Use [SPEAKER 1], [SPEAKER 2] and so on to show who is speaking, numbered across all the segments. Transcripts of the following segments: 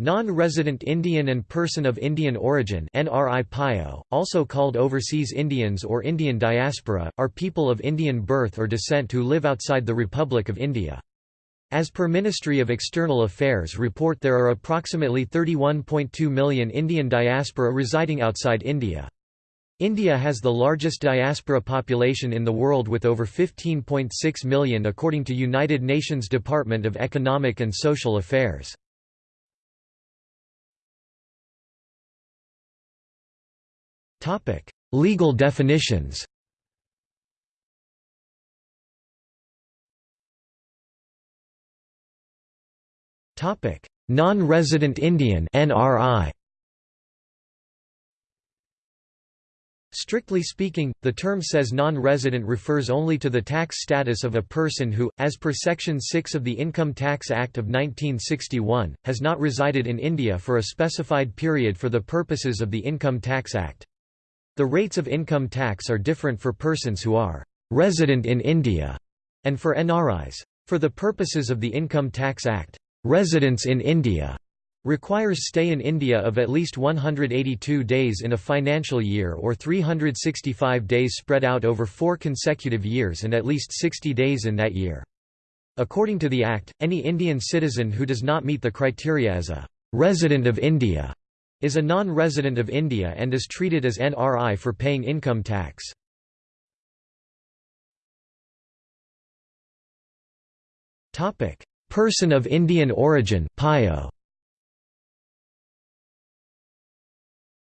[SPEAKER 1] Non-resident Indian and person of Indian origin also called overseas Indians or Indian diaspora, are people of Indian birth or descent who live outside the Republic of India. As per Ministry of External Affairs report there are approximately 31.2 million Indian diaspora residing outside India. India has the largest diaspora population in the world with over 15.6 million according to United Nations Department of Economic and Social Affairs. Legal definitions Topic: Non-resident Indian NRI Strictly speaking, the term says non-resident refers only to the tax status of a person who, as per Section 6 of the Income Tax Act of 1961, has not resided in India for a specified period for the purposes of the Income Tax Act. The rates of income tax are different for persons who are resident in India and for NRIs. For the purposes of the Income Tax Act, residence in India requires stay in India of at least 182 days in a financial year or 365 days spread out over four consecutive years and at least 60 days in that year. According to the Act, any Indian citizen who does not meet the criteria as a resident of India is a non-resident of India and is treated as NRI for paying income tax. Person of Indian origin PIO.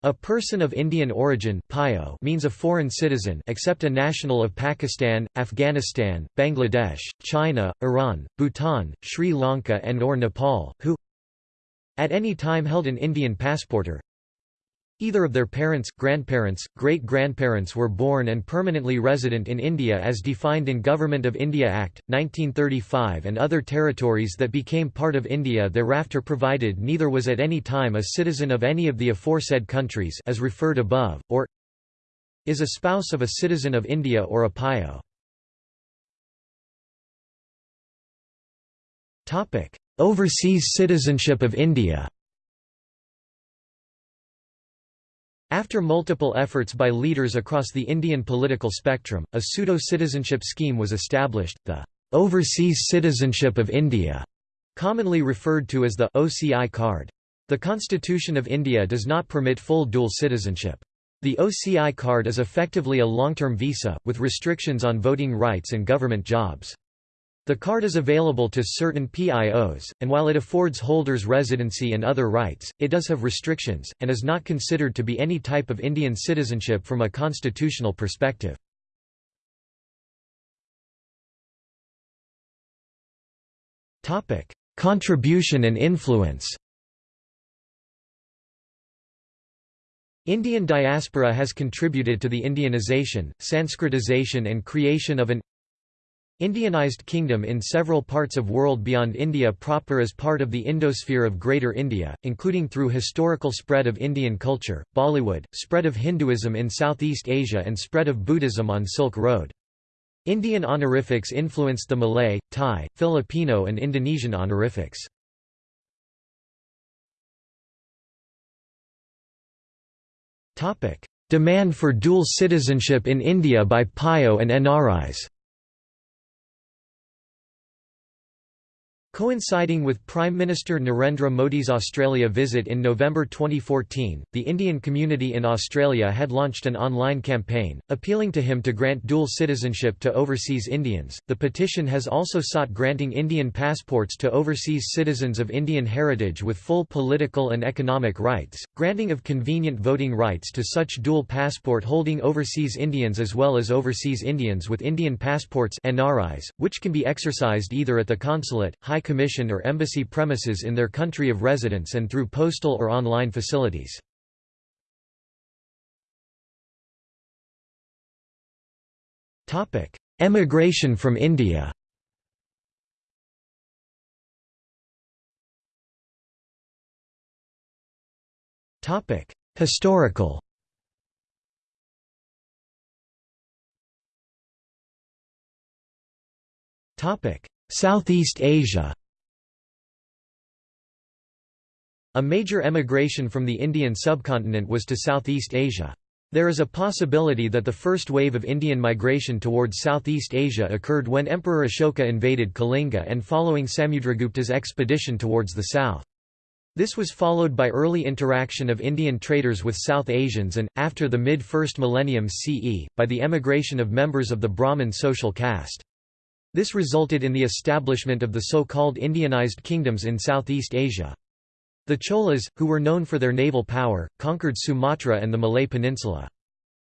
[SPEAKER 1] A person of Indian origin means a foreign citizen except a national of Pakistan, Afghanistan, Bangladesh, China, Iran, Bhutan, Sri Lanka and or Nepal, who at any time held an Indian passport or Either of their parents, grandparents, great-grandparents were born and permanently resident in India as defined in Government of India Act, 1935 and other territories that became part of India thereafter provided neither was at any time a citizen of any of the aforesaid countries as referred above, or is a spouse of a citizen of India or a PIO. Overseas citizenship of India After multiple efforts by leaders across the Indian political spectrum, a pseudo-citizenship scheme was established, the Overseas Citizenship of India, commonly referred to as the OCI card. The Constitution of India does not permit full dual citizenship. The OCI card is effectively a long-term visa, with restrictions on voting rights and government jobs. The card is available to certain PIOs, and while it affords holders residency and other rights, it does have restrictions, and is not considered to be any type of Indian citizenship from a constitutional perspective. Contribution and influence Indian diaspora has contributed to the Indianization, Sanskritization and creation of an Indianized kingdom in several parts of world beyond India proper as part of the Indosphere of Greater India, including through historical spread of Indian culture, Bollywood, spread of Hinduism in Southeast Asia and spread of Buddhism on Silk Road. Indian honorifics influenced the Malay, Thai, Filipino and Indonesian honorifics. Demand for dual citizenship in India by PIO and NRIs Coinciding with Prime Minister Narendra Modi's Australia visit in November 2014, the Indian community in Australia had launched an online campaign, appealing to him to grant dual citizenship to overseas Indians. The petition has also sought granting Indian passports to overseas citizens of Indian heritage with full political and economic rights, granting of convenient voting rights to such dual passport holding overseas Indians as well as overseas Indians with Indian passports NRIs, which can be exercised either at the consulate, high commission or embassy premises in their country of residence and through postal or online facilities. Emigration from India. Historical Southeast Asia A major emigration from the Indian subcontinent was to Southeast Asia. There is a possibility that the first wave of Indian migration towards Southeast Asia occurred when Emperor Ashoka invaded Kalinga and following Samudragupta's expedition towards the south. This was followed by early interaction of Indian traders with South Asians and, after the mid-first millennium CE, by the emigration of members of the Brahmin social caste. This resulted in the establishment of the so-called Indianized kingdoms in Southeast Asia. The Cholas, who were known for their naval power, conquered Sumatra and the Malay Peninsula.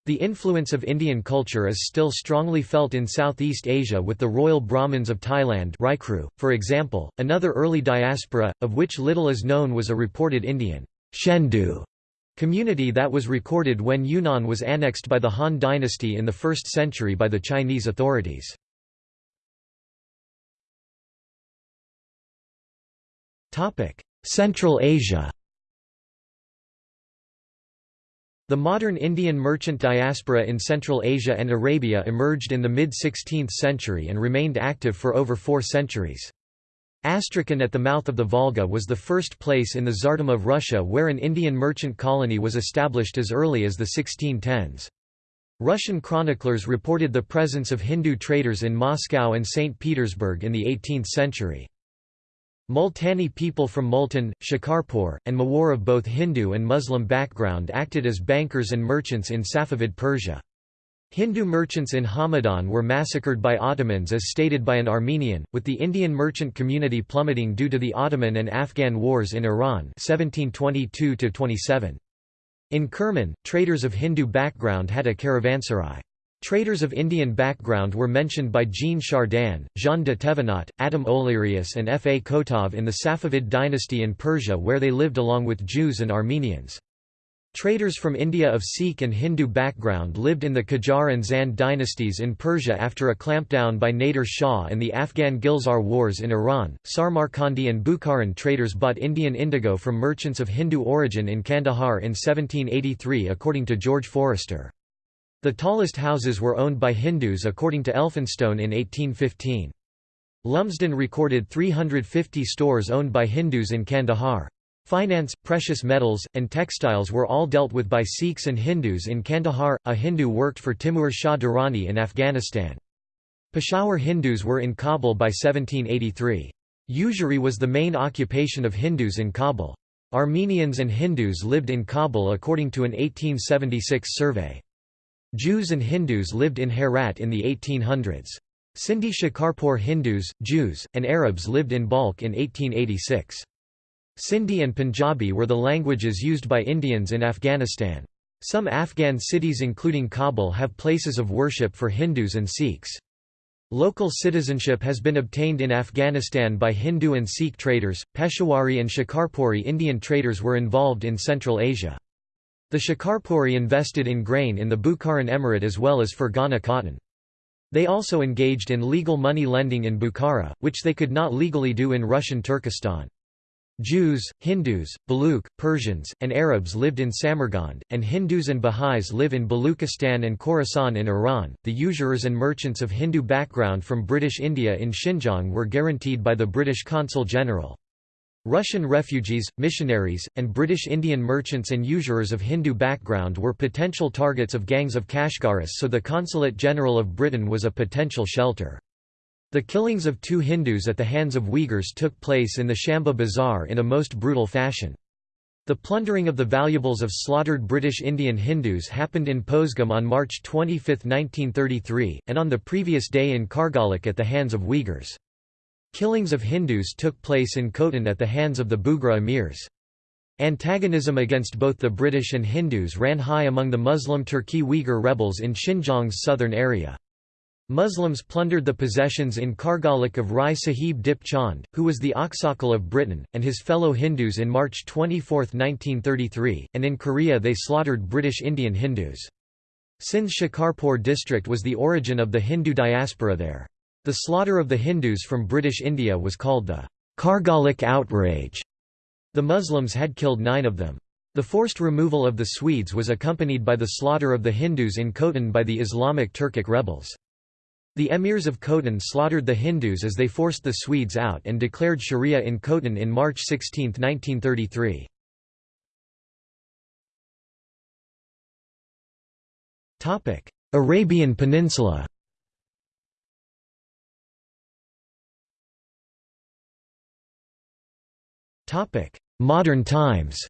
[SPEAKER 1] The influence of Indian culture is still strongly felt in Southeast Asia with the royal Brahmins of Thailand Raikru, for example. Another early diaspora, of which little is known was a reported Indian Shendu community that was recorded when Yunnan was annexed by the Han dynasty in the 1st century by the Chinese authorities. Central Asia The modern Indian merchant diaspora in Central Asia and Arabia emerged in the mid-16th century and remained active for over four centuries. Astrakhan at the mouth of the Volga was the first place in the Tsardom of Russia where an Indian merchant colony was established as early as the 1610s. Russian chroniclers reported the presence of Hindu traders in Moscow and St. Petersburg in the 18th century. Multani people from Multan, Shikarpur, and Mawar of both Hindu and Muslim background acted as bankers and merchants in Safavid Persia. Hindu merchants in Hamadan were massacred by Ottomans as stated by an Armenian, with the Indian merchant community plummeting due to the Ottoman and Afghan wars in Iran 1722 -27. In Kerman, traders of Hindu background had a caravanserai. Traders of Indian background were mentioned by Jean Chardin, Jean de Thévenot, Adam Olearius and F. A. Kotov in the Safavid dynasty in Persia where they lived along with Jews and Armenians. Traders from India of Sikh and Hindu background lived in the Qajar and Zand dynasties in Persia after a clampdown by Nader Shah and the Afghan Gulzar Wars in Iran. Samarkandi and Bukharan traders bought Indian indigo from merchants of Hindu origin in Kandahar in 1783 according to George Forster. The tallest houses were owned by Hindus according to Elphinstone in 1815. Lumsden recorded 350 stores owned by Hindus in Kandahar. Finance, precious metals, and textiles were all dealt with by Sikhs and Hindus in Kandahar. A Hindu worked for Timur Shah Durrani in Afghanistan. Peshawar Hindus were in Kabul by 1783. Usury was the main occupation of Hindus in Kabul. Armenians and Hindus lived in Kabul according to an 1876 survey. Jews and Hindus lived in Herat in the 1800s. Sindhi Shikarpur Hindus, Jews, and Arabs lived in Balkh in 1886. Sindhi and Punjabi were the languages used by Indians in Afghanistan. Some Afghan cities including Kabul have places of worship for Hindus and Sikhs. Local citizenship has been obtained in Afghanistan by Hindu and Sikh traders. Peshawari and Shikarpuri Indian traders were involved in Central Asia. The Shikarpuri invested in grain in the Bukharan Emirate as well as Fergana cotton. They also engaged in legal money lending in Bukhara, which they could not legally do in Russian Turkestan. Jews, Hindus, Baluch, Persians, and Arabs lived in Samarkand, and Hindus and Baha'is live in Baluchistan and Khorasan in Iran. The usurers and merchants of Hindu background from British India in Xinjiang were guaranteed by the British Consul General. Russian refugees, missionaries, and British Indian merchants and usurers of Hindu background were potential targets of gangs of Kashgaris so the Consulate General of Britain was a potential shelter. The killings of two Hindus at the hands of Uyghurs took place in the Shamba Bazaar in a most brutal fashion. The plundering of the valuables of slaughtered British Indian Hindus happened in Posgam on March 25, 1933, and on the previous day in Kargalik at the hands of Uyghurs. Killings of Hindus took place in Khotan at the hands of the Bugra emirs. Antagonism against both the British and Hindus ran high among the Muslim Turki Uyghur rebels in Xinjiang's southern area. Muslims plundered the possessions in Kargalik of Rai Sahib Dip Chand, who was the Aksakal of Britain, and his fellow Hindus in March 24, 1933, and in Keriya they slaughtered British Indian Hindus. Sindh's Shikarpur district was the origin of the Hindu diaspora there. The slaughter of the Hindus from British India was called the Kargalik outrage. The Muslims had killed nine of them. The forced removal of the Swedes was accompanied by the slaughter of the Hindus in Khotan by the Islamic Turkic rebels. The emirs of Khotan slaughtered the Hindus as they forced the Swedes out and declared Sharia in Khotan in March 16, 1933. Arabian Peninsula Modern times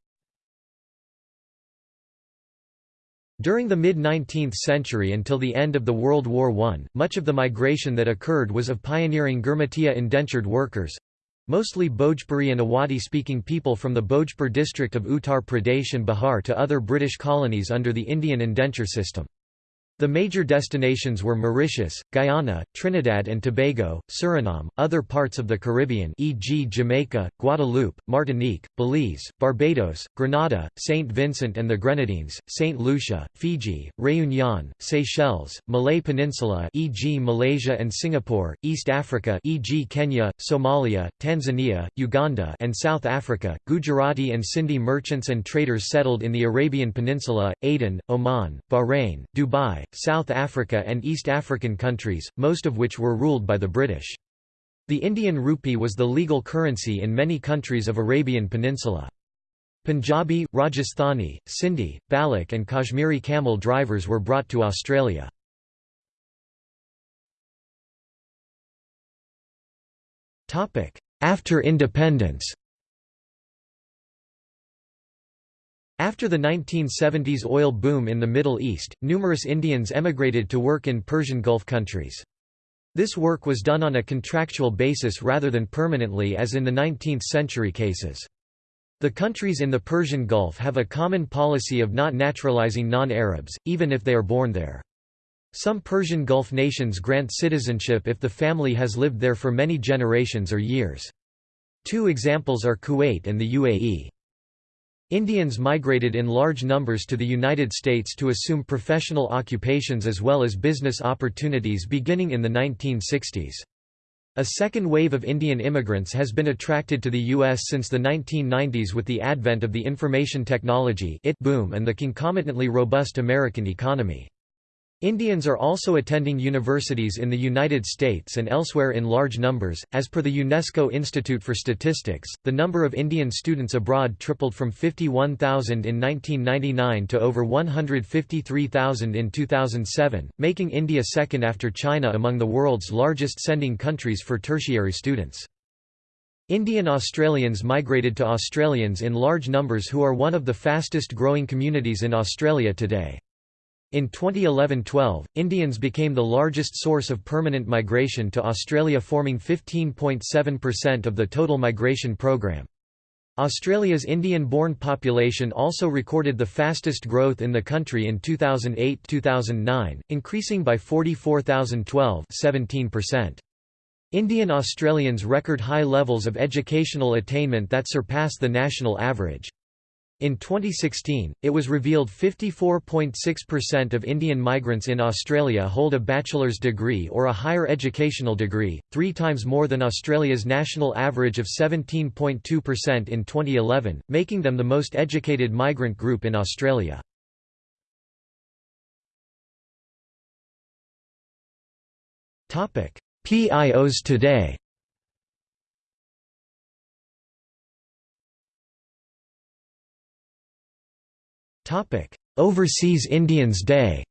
[SPEAKER 1] During the mid-19th century until the end of the World War I, much of the migration that occurred was of pioneering Girmitiya indentured workers—mostly Bhojpuri and Awadhi-speaking people from the Bhojpur district of Uttar Pradesh and Bihar to other British colonies under the Indian indenture system. The major destinations were Mauritius, Guyana, Trinidad and Tobago, Suriname, other parts of the Caribbean e.g. Jamaica, Guadeloupe, Martinique, Belize, Barbados, Grenada, St. Vincent and the Grenadines, St. Lucia, Fiji, Réunion, Seychelles, Malay Peninsula e.g. Malaysia and Singapore, East Africa e.g. Kenya, Somalia, Tanzania, Uganda and South Africa. Gujarati and Sindhi merchants and traders settled in the Arabian Peninsula, Aden, Oman, Bahrain, Dubai, South Africa and East African countries, most of which were ruled by the British. The Indian rupee was the legal currency in many countries of Arabian Peninsula. Punjabi, Rajasthani, Sindhi, Baloch and Kashmiri camel drivers were brought to Australia. After independence After the 1970s oil boom in the Middle East, numerous Indians emigrated to work in Persian Gulf countries. This work was done on a contractual basis rather than permanently as in the 19th-century cases. The countries in the Persian Gulf have a common policy of not naturalizing non-Arabs, even if they are born there. Some Persian Gulf nations grant citizenship if the family has lived there for many generations or years. Two examples are Kuwait and the UAE. Indians migrated in large numbers to the United States to assume professional occupations as well as business opportunities beginning in the 1960s. A second wave of Indian immigrants has been attracted to the U.S. since the 1990s with the advent of the information technology boom and the concomitantly robust American economy. Indians are also attending universities in the United States and elsewhere in large numbers. As per the UNESCO Institute for Statistics, the number of Indian students abroad tripled from 51,000 in 1999 to over 153,000 in 2007, making India second after China among the world's largest sending countries for tertiary students. Indian Australians migrated to Australians in large numbers who are one of the fastest growing communities in Australia today. In 2011–12, Indians became the largest source of permanent migration to Australia forming 15.7% of the total migration program. Australia's Indian-born population also recorded the fastest growth in the country in 2008–2009, increasing by 44,012 17%. Indian Australians record high levels of educational attainment that surpass the national average. In 2016, it was revealed 54.6% of Indian migrants in Australia hold a bachelor's degree or a higher educational degree, three times more than Australia's national average of 17.2% in 2011, making them the most educated migrant group in Australia. PIOs today Topic: Overseas Indians Day.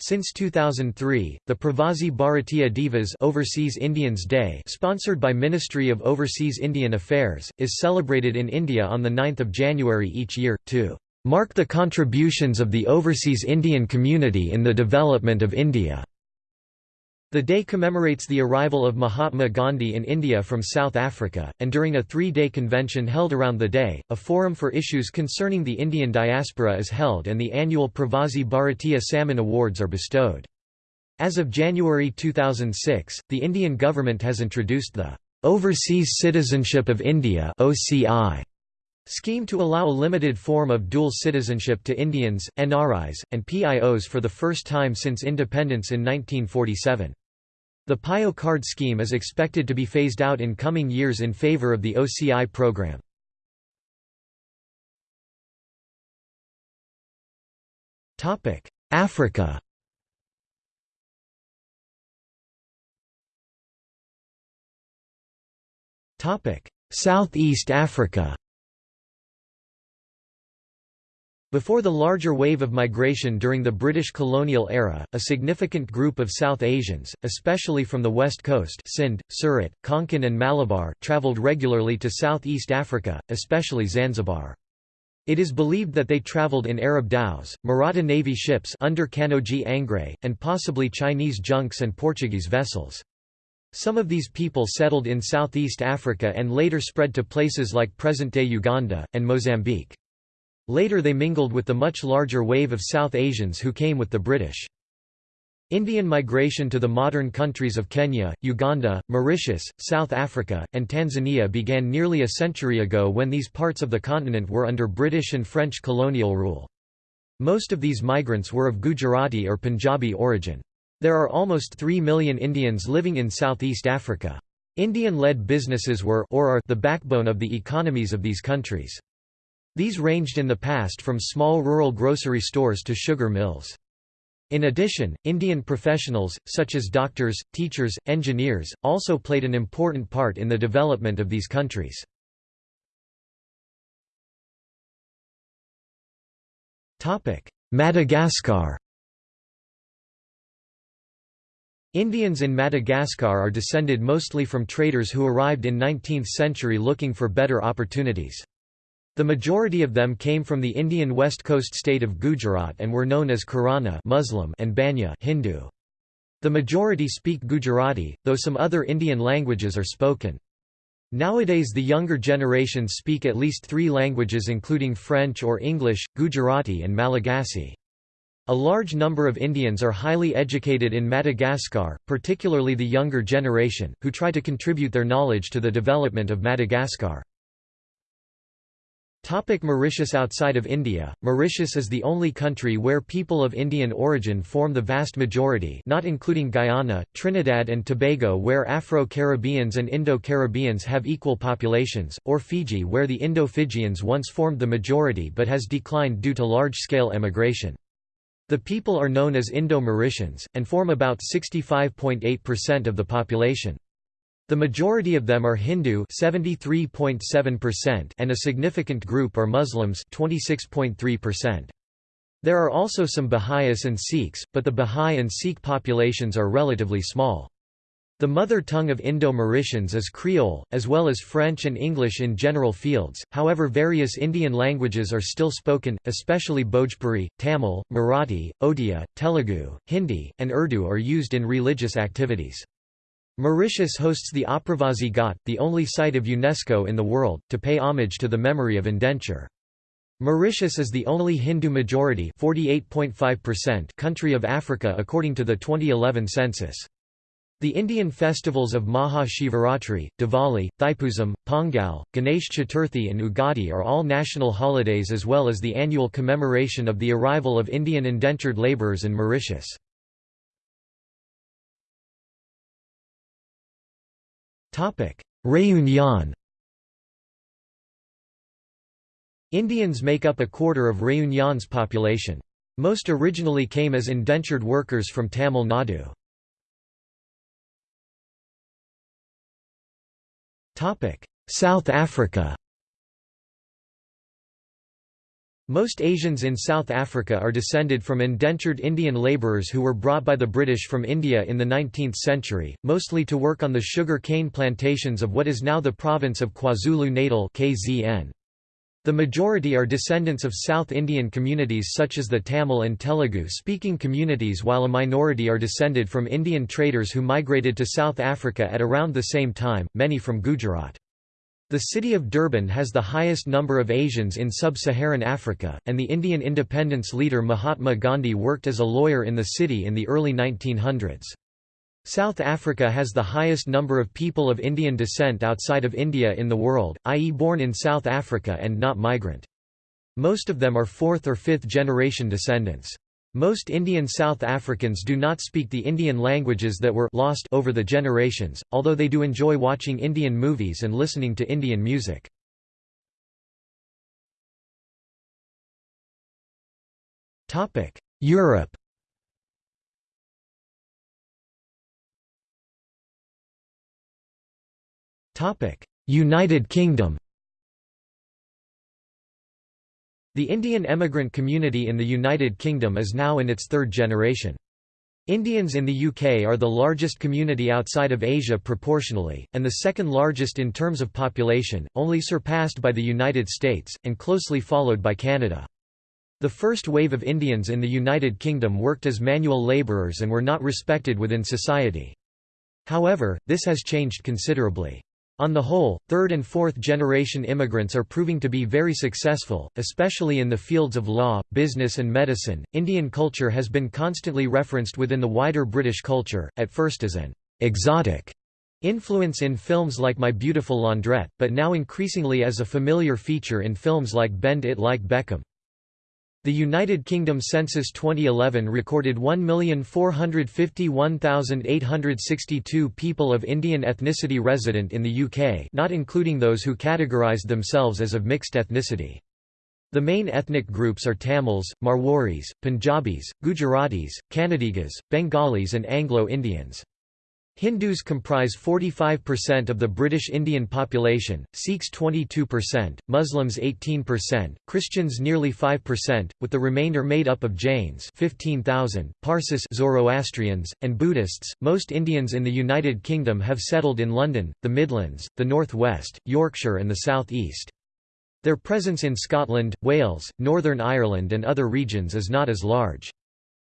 [SPEAKER 1] Since 2003, the Pravasi Bharatiya Divas Overseas Indians Day sponsored by Ministry of Overseas Indian Affairs, is celebrated in India on 9 January each year, to "...mark the contributions of the overseas Indian community in the development of India." The day commemorates the arrival of Mahatma Gandhi in India from South Africa, and during a three-day convention held around the day, a forum for issues concerning the Indian diaspora is held and the annual Pravasi Bharatiya Samman Awards are bestowed. As of January 2006, the Indian government has introduced the Overseas Citizenship of India OCI scheme to allow a limited form of dual citizenship to Indians, NRIs, and PIOs for the first time since independence in 1947. The PIO card scheme is expected to be phased out in coming years in favor of the OCI program. Africa Southeast Africa Before the larger wave of migration during the British colonial era, a significant group of South Asians, especially from the west coast Sindh, Surat, Konkan and Malabar travelled regularly to Southeast Africa, especially Zanzibar. It is believed that they travelled in Arab dhows, Maratha navy ships under Kanhoji Angre, and possibly Chinese junks and Portuguese vessels. Some of these people settled in Southeast Africa and later spread to places like present-day Uganda, and Mozambique. Later they mingled with the much larger wave of South Asians who came with the British. Indian migration to the modern countries of Kenya, Uganda, Mauritius, South Africa, and Tanzania began nearly a century ago when these parts of the continent were under British and French colonial rule. Most of these migrants were of Gujarati or Punjabi origin. There are almost 3 million Indians living in Southeast Africa. Indian-led businesses were or are the backbone of the economies of these countries. These ranged in the past from small rural grocery stores to sugar mills. In addition, Indian professionals, such as doctors, teachers, engineers, also played an important part in the development of these countries. Madagascar Indians in Madagascar are descended mostly from traders who arrived in 19th century looking for better opportunities. The majority of them came from the Indian west coast state of Gujarat and were known as Kirana Muslim and Banya Hindu. The majority speak Gujarati, though some other Indian languages are spoken. Nowadays the younger generations speak at least three languages including French or English, Gujarati and Malagasy. A large number of Indians are highly educated in Madagascar, particularly the younger generation, who try to contribute their knowledge to the development of Madagascar. Topic Mauritius Outside of India, Mauritius is the only country where people of Indian origin form the vast majority not including Guyana, Trinidad and Tobago where Afro-Caribbeans and Indo-Caribbeans have equal populations, or Fiji where the Indo-Fijians once formed the majority but has declined due to large-scale emigration. The people are known as Indo-Mauritians, and form about 65.8% of the population. The majority of them are Hindu and a significant group are Muslims 26.3%. There are also some Baha'is and Sikhs, but the Baha'i and Sikh populations are relatively small. The mother tongue of Indo-Mauritians is Creole, as well as French and English in general fields, however various Indian languages are still spoken, especially Bhojpuri, Tamil, Marathi, Odia, Telugu, Hindi, and Urdu are used in religious activities. Mauritius hosts the Aapravasi Ghat, the only site of UNESCO in the world, to pay homage to the memory of indenture. Mauritius is the only Hindu-majority country of Africa according to the 2011 census. The Indian festivals of Maha Shivaratri, Diwali, Thaipusam, Pongal, Ganesh Chaturthi and Ugadi are all national holidays as well as the annual commemoration of the arrival of Indian indentured labourers in Mauritius. Réunion Indians make up a quarter of Réunion's population. Most originally came as indentured workers from Tamil Nadu. South Africa Most Asians in South Africa are descended from indentured Indian labourers who were brought by the British from India in the 19th century, mostly to work on the sugar cane plantations of what is now the province of KwaZulu-Natal (KZN). The majority are descendants of South Indian communities such as the Tamil and Telugu-speaking communities while a minority are descended from Indian traders who migrated to South Africa at around the same time, many from Gujarat. The city of Durban has the highest number of Asians in sub-Saharan Africa, and the Indian independence leader Mahatma Gandhi worked as a lawyer in the city in the early 1900s. South Africa has the highest number of people of Indian descent outside of India in the world, i.e. born in South Africa and not migrant. Most of them are fourth or fifth generation descendants. Most Indian South Africans do not speak the Indian languages that were lost over the generations, although they do enjoy watching Indian movies and listening to Indian music. Europe United Kingdom The Indian emigrant community in the United Kingdom is now in its third generation. Indians in the UK are the largest community outside of Asia proportionally, and the second largest in terms of population, only surpassed by the United States, and closely followed by Canada. The first wave of Indians in the United Kingdom worked as manual labourers and were not respected within society. However, this has changed considerably. On the whole, third and fourth generation immigrants are proving to be very successful, especially in the fields of law, business, and medicine. Indian culture has been constantly referenced within the wider British culture, at first as an exotic influence in films like My Beautiful Laundrette, but now increasingly as a familiar feature in films like Bend It Like Beckham. The United Kingdom Census 2011 recorded 1,451,862 people of Indian ethnicity resident in the UK not including those who categorised themselves as of mixed ethnicity. The main ethnic groups are Tamils, Marwaris, Punjabis, Gujaratis, Kannadigas, Bengalis and Anglo-Indians. Hindus comprise 45% of the British Indian population, Sikhs 22%, Muslims 18%, Christians nearly 5%, with the remainder made up of Jains 15,000, Parsis Zoroastrians, and Buddhists. Most Indians in the United Kingdom have settled in London, the Midlands, the North West, Yorkshire and the South East. Their presence in Scotland, Wales, Northern Ireland and other regions is not as large.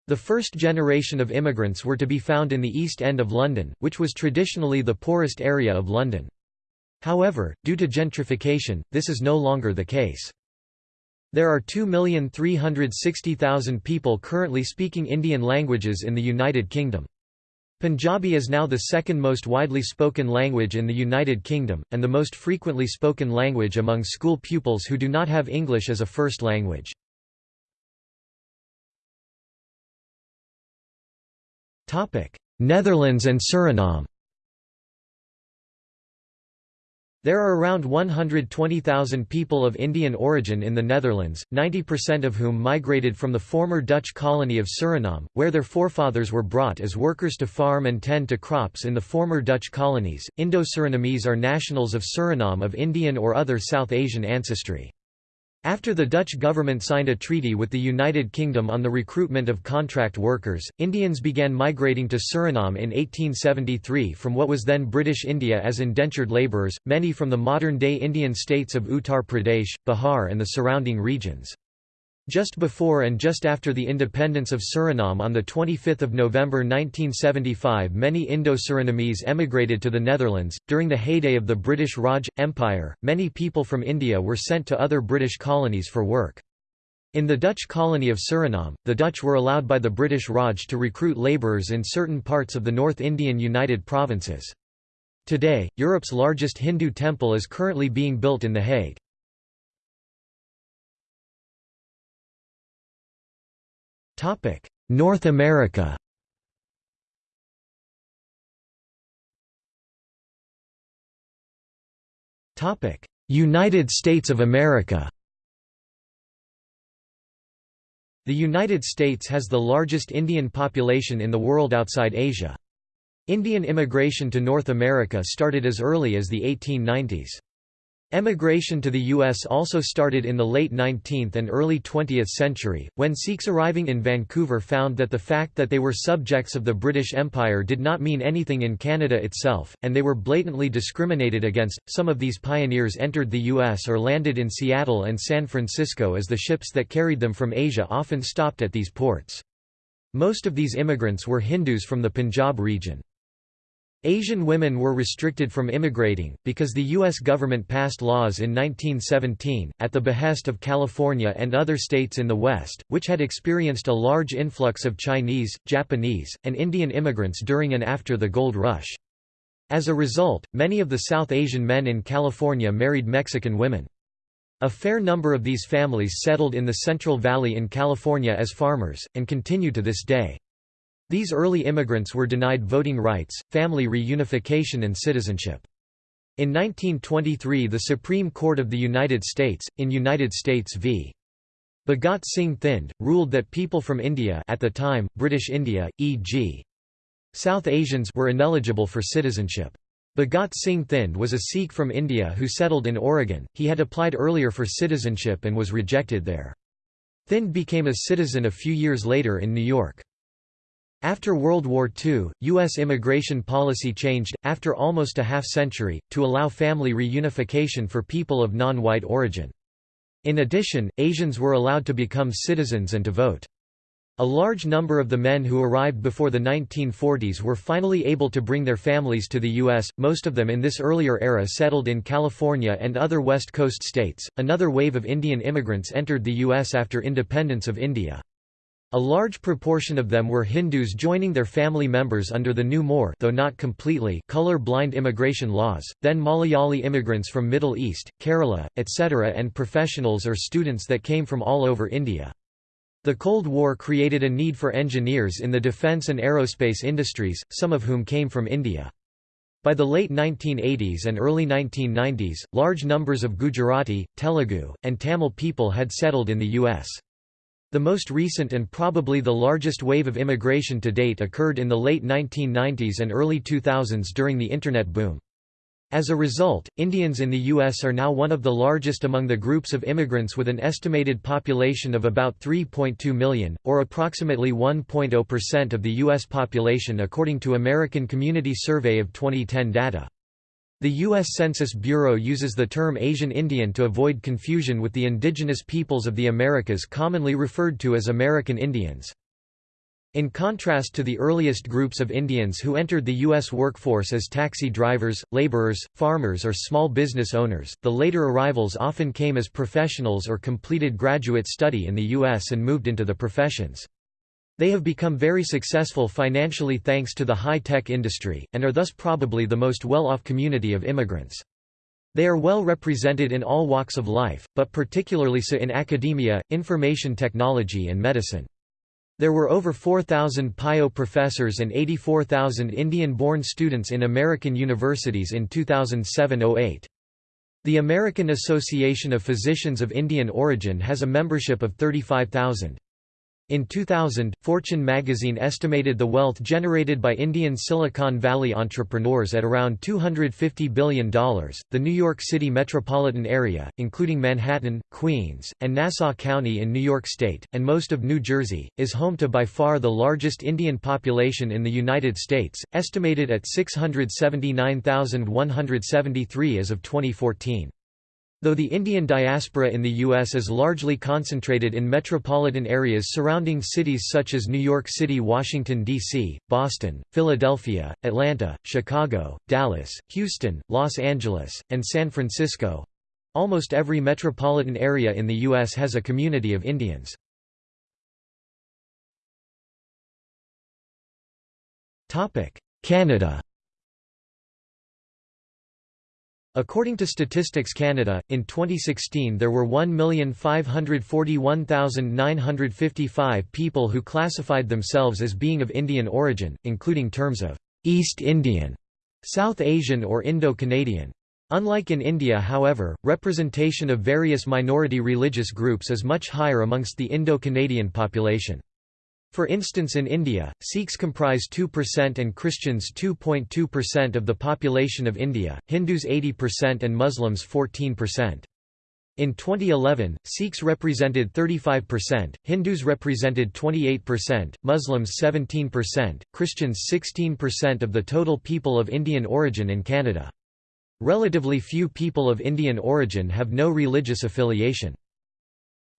[SPEAKER 1] The first generation of immigrants were to be found in the East End of London, which was traditionally the poorest area of London. However, due to gentrification, this is no longer the case. There are 2,360,000 people currently speaking Indian languages in the United Kingdom. Punjabi is now the second most widely spoken language in the United Kingdom, and the most frequently spoken language among school pupils who do not have English as a first language. Netherlands and Suriname There are around 120,000 people of Indian origin in the Netherlands, 90% of whom migrated from the former Dutch colony of Suriname, where their forefathers were brought as workers to farm and tend to crops in the former Dutch colonies. Indo-Surinamese are nationals of Suriname of Indian or other South Asian ancestry. After the Dutch government signed a treaty with the United Kingdom on the recruitment of contract workers, Indians began migrating to Suriname in 1873 from what was then British India as indentured labourers, many from the modern-day Indian states of Uttar Pradesh, Bihar and the surrounding regions. Just before and just after the independence of Suriname on 25 November 1975 many Indo-Surinamese emigrated to the Netherlands. During the heyday of the British Raj, Empire, many people from India were sent to other British colonies for work. In the Dutch colony of Suriname, the Dutch were allowed by the British Raj to recruit labourers in certain parts of the North Indian United Provinces. Today, Europe's largest Hindu temple is currently being built in The Hague. North America Topic: United States of America The United States has the largest Indian population in the world outside Asia. Indian immigration to North America started as early as the 1890s. Emigration to the U.S. also started in the late 19th and early 20th century, when Sikhs arriving in Vancouver found that the fact that they were subjects of the British Empire did not mean anything in Canada itself, and they were blatantly discriminated against. Some of these pioneers entered the U.S. or landed in Seattle and San Francisco as the ships that carried them from Asia often stopped at these ports. Most of these immigrants were Hindus from the Punjab region. Asian women were restricted from immigrating, because the U.S. government passed laws in 1917, at the behest of California and other states in the West, which had experienced a large influx of Chinese, Japanese, and Indian immigrants during and after the Gold Rush. As a result, many of the South Asian men in California married Mexican women. A fair number of these families settled in the Central Valley in California as farmers, and continue to this day. These early immigrants were denied voting rights, family reunification and citizenship. In 1923 the Supreme Court of the United States, in United States v. Bhagat Singh Thind, ruled that people from India at the time, British India, e.g. South Asians were ineligible for citizenship. Bhagat Singh Thind was a Sikh from India who settled in Oregon. He had applied earlier for citizenship and was rejected there. Thind became a citizen a few years later in New York. After World War II, U.S. immigration policy changed, after almost a half-century, to allow family reunification for people of non-white origin. In addition, Asians were allowed to become citizens and to vote. A large number of the men who arrived before the 1940s were finally able to bring their families to the U.S., most of them in this earlier era settled in California and other West Coast states. Another wave of Indian immigrants entered the U.S. after independence of India. A large proportion of them were Hindus joining their family members under the new more though not completely color-blind immigration laws, then Malayali immigrants from Middle East, Kerala, etc. and professionals or students that came from all over India. The Cold War created a need for engineers in the defense and aerospace industries, some of whom came from India. By the late 1980s and early 1990s, large numbers of Gujarati, Telugu, and Tamil people had settled in the U.S. The most recent and probably the largest wave of immigration to date occurred in the late 1990s and early 2000s during the Internet boom. As a result, Indians in the U.S. are now one of the largest among the groups of immigrants with an estimated population of about 3.2 million, or approximately 1.0% of the U.S. population according to American Community Survey of 2010 data. The U.S. Census Bureau uses the term Asian Indian to avoid confusion with the indigenous peoples of the Americas commonly referred to as American Indians. In contrast to the earliest groups of Indians who entered the U.S. workforce as taxi drivers, laborers, farmers or small business owners, the later arrivals often came as professionals or completed graduate study in the U.S. and moved into the professions. They have become very successful financially thanks to the high-tech industry, and are thus probably the most well-off community of immigrants. They are well represented in all walks of life, but particularly so in academia, information technology and medicine. There were over 4,000 PIO professors and 84,000 Indian-born students in American universities in 2007–08. The American Association of Physicians of Indian Origin has a membership of 35,000. In 2000, Fortune magazine estimated the wealth generated by Indian Silicon Valley entrepreneurs at around $250 billion. The New York City metropolitan area, including Manhattan, Queens, and Nassau County in New York State, and most of New Jersey, is home to by far the largest Indian population in the United States, estimated at 679,173 as of 2014. Though the Indian diaspora in the U.S. is largely concentrated in metropolitan areas surrounding cities such as New York City Washington, D.C., Boston, Philadelphia, Atlanta, Chicago, Dallas, Houston, Los Angeles, and San Francisco—almost every metropolitan area in the U.S. has a community of Indians. Canada According to Statistics Canada, in 2016 there were 1,541,955 people who classified themselves as being of Indian origin, including terms of East Indian, South Asian or Indo-Canadian. Unlike in India however, representation of various minority religious groups is much higher amongst the Indo-Canadian population. For instance in India, Sikhs comprise 2% and Christians 2.2% of the population of India, Hindus 80% and Muslims 14%. In 2011, Sikhs represented 35%, Hindus represented 28%, Muslims 17%, Christians 16% of the total people of Indian origin in Canada. Relatively few people of Indian origin have no religious affiliation.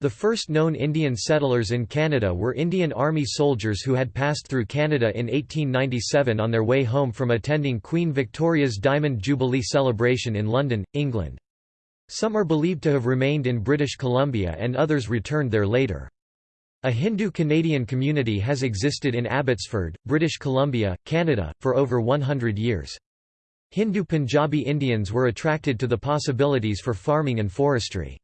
[SPEAKER 1] The first known Indian settlers in Canada were Indian Army soldiers who had passed through Canada in 1897 on their way home from attending Queen Victoria's Diamond Jubilee celebration in London, England. Some are believed to have remained in British Columbia and others returned there later. A Hindu-Canadian community has existed in Abbotsford, British Columbia, Canada, for over 100 years. Hindu Punjabi Indians were attracted to the possibilities for farming and forestry.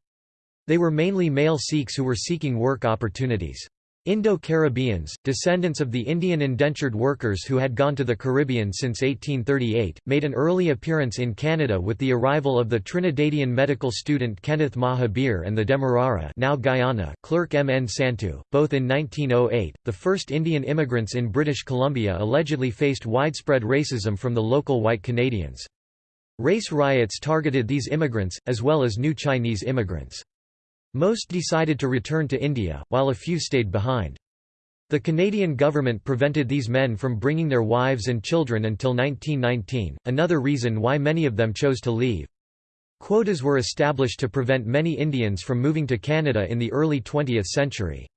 [SPEAKER 1] They were mainly male Sikhs who were seeking work opportunities. Indo-Caribbeans, descendants of the Indian indentured workers who had gone to the Caribbean since 1838, made an early appearance in Canada with the arrival of the Trinidadian medical student Kenneth Mahabir and the Demerara now Guyana clerk M. N. Santu, both in 1908. The first Indian immigrants in British Columbia allegedly faced widespread racism from the local white Canadians. Race riots targeted these immigrants, as well as new Chinese immigrants. Most decided to return to India, while a few stayed behind. The Canadian government prevented these men from bringing their wives and children until 1919, another reason why many of them chose to leave. Quotas were established to prevent many Indians from moving to Canada in the early 20th century.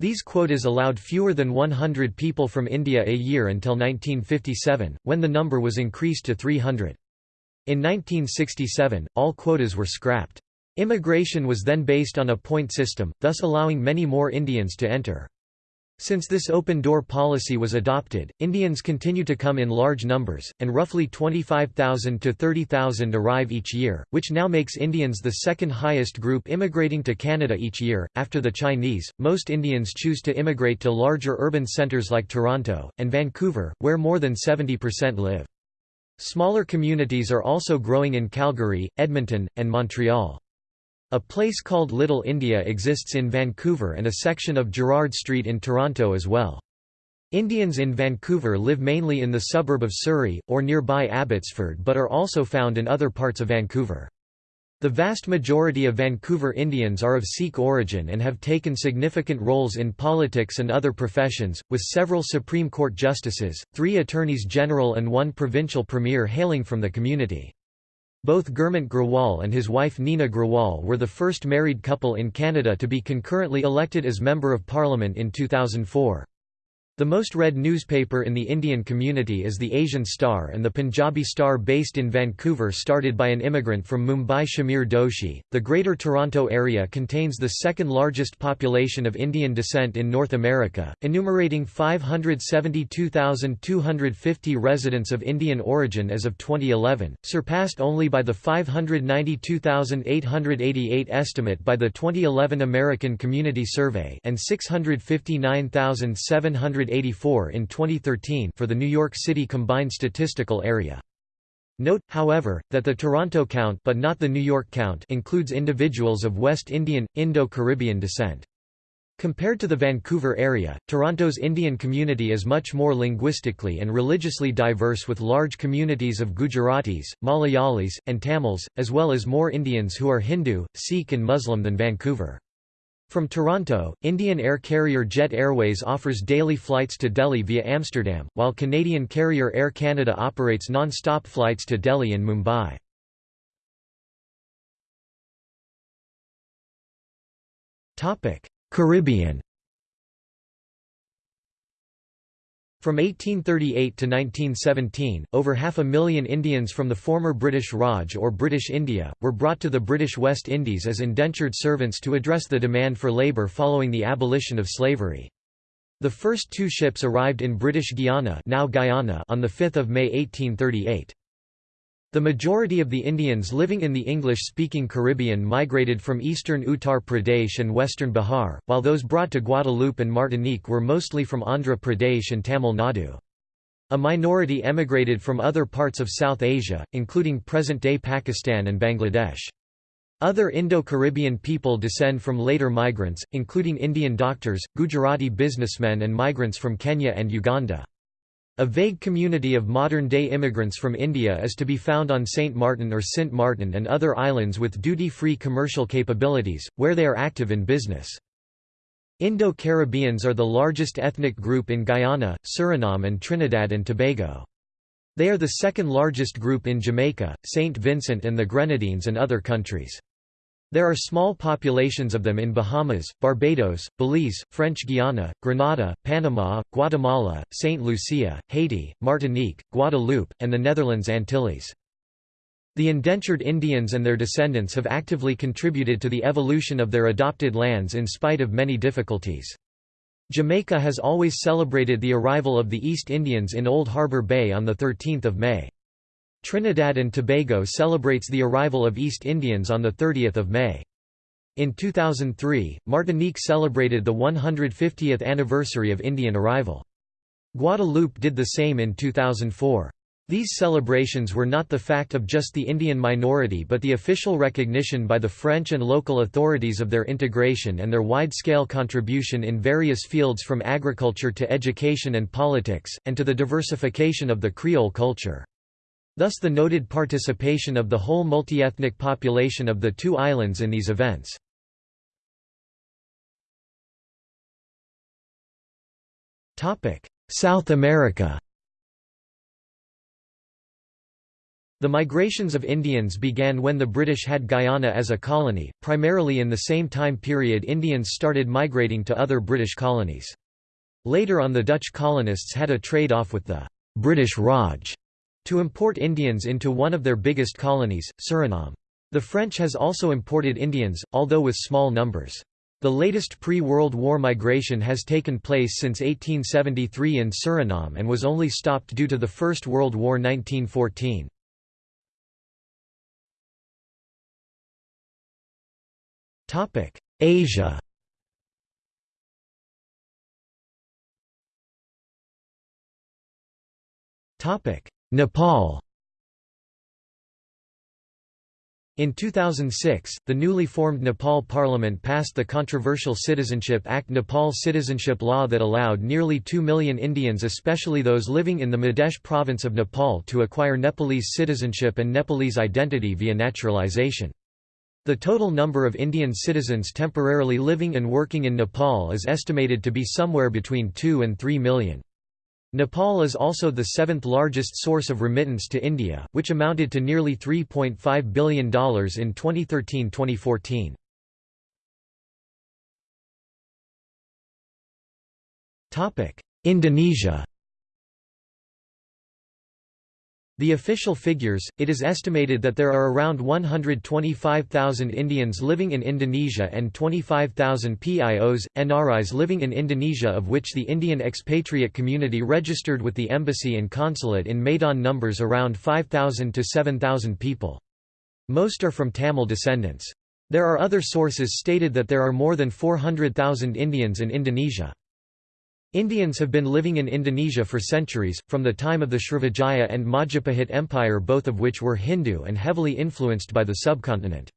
[SPEAKER 1] These quotas allowed fewer than 100 people from India a year until 1957, when the number was increased to 300. In 1967, all quotas were scrapped. Immigration was then based on a point system, thus allowing many more Indians to enter. Since this open-door policy was adopted, Indians continue to come in large numbers, and roughly 25,000 to 30,000 arrive each year, which now makes Indians the second highest group immigrating to Canada each year. After the Chinese, most Indians choose to immigrate to larger urban centres like Toronto, and Vancouver, where more than 70% live. Smaller communities are also growing in Calgary, Edmonton, and Montreal. A place called Little India exists in Vancouver and a section of Gerrard Street in Toronto as well. Indians in Vancouver live mainly in the suburb of Surrey, or nearby Abbotsford but are also found in other parts of Vancouver. The vast majority of Vancouver Indians are of Sikh origin and have taken significant roles in politics and other professions, with several Supreme Court justices, three attorneys general and one provincial premier hailing from the community. Both Gurmit Grewal and his wife Nina Grewal were the first married couple in Canada to be concurrently elected as Member of Parliament in 2004. The most read newspaper in the Indian community is the Asian Star and the Punjabi Star based in Vancouver started by an immigrant from Mumbai Shamir Doshi. The Greater Toronto Area contains the second largest population of Indian descent in North America, enumerating 572,250 residents of Indian origin as of 2011, surpassed only by the 592,888 estimate by the 2011 American Community Survey and 659,700 184 in 2013 for the New York City Combined Statistical Area. Note, however, that the Toronto count but not the New York count includes individuals of West Indian, Indo-Caribbean descent. Compared to the Vancouver area, Toronto's Indian community is much more linguistically and religiously diverse with large communities of Gujaratis, Malayalis, and Tamils, as well as more Indians who are Hindu, Sikh and Muslim than Vancouver. From Toronto, Indian air carrier Jet Airways offers daily flights to Delhi via Amsterdam, while Canadian carrier Air Canada operates non-stop flights to Delhi and Mumbai. Caribbean From 1838 to 1917, over half a million Indians from the former British Raj or British India, were brought to the British West Indies as indentured servants to address the demand for labour following the abolition of slavery. The first two ships arrived in British Guiana, now Guyana on 5 May 1838. The majority of the Indians living in the English-speaking Caribbean migrated from eastern Uttar Pradesh and western Bihar, while those brought to Guadeloupe and Martinique were mostly from Andhra Pradesh and Tamil Nadu. A minority emigrated from other parts of South Asia, including present-day Pakistan and Bangladesh. Other Indo-Caribbean people descend from later migrants, including Indian doctors, Gujarati businessmen and migrants from Kenya and Uganda. A vague community of modern-day immigrants from India is to be found on St. Martin or Sint Maarten and other islands with duty-free commercial capabilities, where they are active in business. Indo-Caribbeans are the largest ethnic group in Guyana, Suriname and Trinidad and Tobago. They are the second largest group in Jamaica, St. Vincent and the Grenadines and other countries. There are small populations of them in Bahamas, Barbados, Belize, French Guiana, Grenada, Panama, Guatemala, St. Lucia, Haiti, Martinique, Guadeloupe, and the Netherlands Antilles. The indentured Indians and their descendants have actively contributed to the evolution of their adopted lands in spite of many difficulties. Jamaica has always celebrated the arrival of the East Indians in Old Harbour Bay on 13 May. Trinidad and Tobago celebrates the arrival of East Indians on 30 May. In 2003, Martinique celebrated the 150th anniversary of Indian arrival. Guadeloupe did the same in 2004. These celebrations were not the fact of just the Indian minority but the official recognition by the French and local authorities of their integration and their wide-scale contribution in various fields from agriculture to education and politics, and to the diversification of the Creole culture. Thus the noted participation of the whole multi-ethnic population of the two islands in these events. South America The migrations of Indians began when the British had Guyana as a colony, primarily in the same time period Indians started migrating to other British colonies. Later on the Dutch colonists had a trade-off with the British Raj to import Indians into one of their biggest colonies, Suriname. The French has also imported Indians, although with small numbers. The latest pre-World War migration has taken place since 1873 in Suriname and was only stopped due to the First World War 1914. Topic: Asia. Topic: Nepal. In 2006, the newly formed Nepal Parliament passed the controversial Citizenship Act Nepal citizenship law that allowed nearly 2 million Indians especially those living in the Madhya province of Nepal to acquire Nepalese citizenship and Nepalese identity via naturalization. The total number of Indian citizens temporarily living and working in Nepal is estimated to be somewhere between 2 and 3 million. Nepal is also the seventh largest source of remittance to India, which amounted to nearly $3.5 billion in 2013–2014. Indonesia The official figures, it is estimated that there are around 125,000 Indians living in Indonesia and 25,000 PIOs, NRIs living in Indonesia of which the Indian expatriate community registered with the embassy and consulate in Medan numbers around 5,000 to 7,000 people. Most are from Tamil descendants. There are other sources stated that there are more than 400,000 Indians in Indonesia. Indians have been living in Indonesia for centuries, from the time of the Srivijaya and Majapahit Empire both of which were Hindu and heavily influenced by the subcontinent.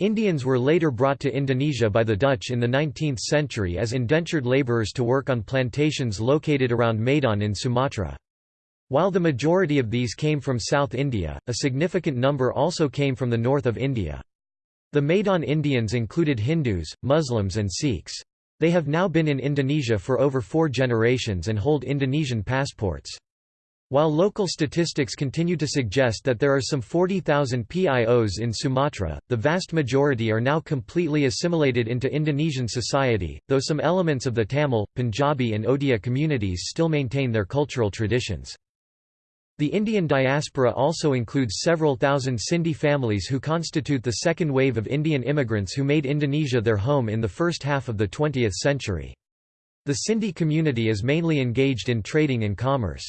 [SPEAKER 1] Indians were later brought to Indonesia by the Dutch in the 19th century as indentured labourers to work on plantations located around Medan in Sumatra. While the majority of these came from South India, a significant number also came from the north of India. The Medan Indians included Hindus, Muslims and Sikhs. They have now been in Indonesia for over four generations and hold Indonesian passports. While local statistics continue to suggest that there are some 40,000 PIOs in Sumatra, the vast majority are now completely assimilated into Indonesian society, though some elements of the Tamil, Punjabi and Odia communities still maintain their cultural traditions. The Indian diaspora also includes several thousand Sindhi families who constitute the second wave of Indian immigrants who made Indonesia their home in the first half of the 20th century. The Sindhi community is mainly engaged in trading and commerce.